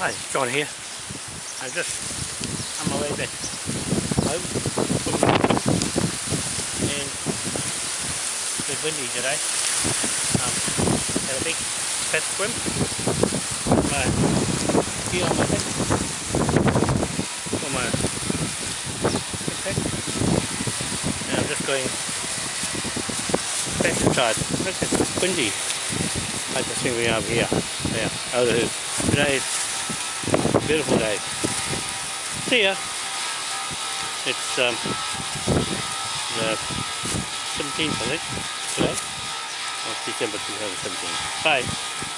Hi, John here. I'm just on my way back home and been windy today. Um, had a big fat swim. My gear on my back. On my backpack. And I'm just going back inside. Look, it's windy. I just think we are here. Yeah, over here. Today beautiful day. See ya. It's um, the 17th, I think, today, of December 2017. Bye.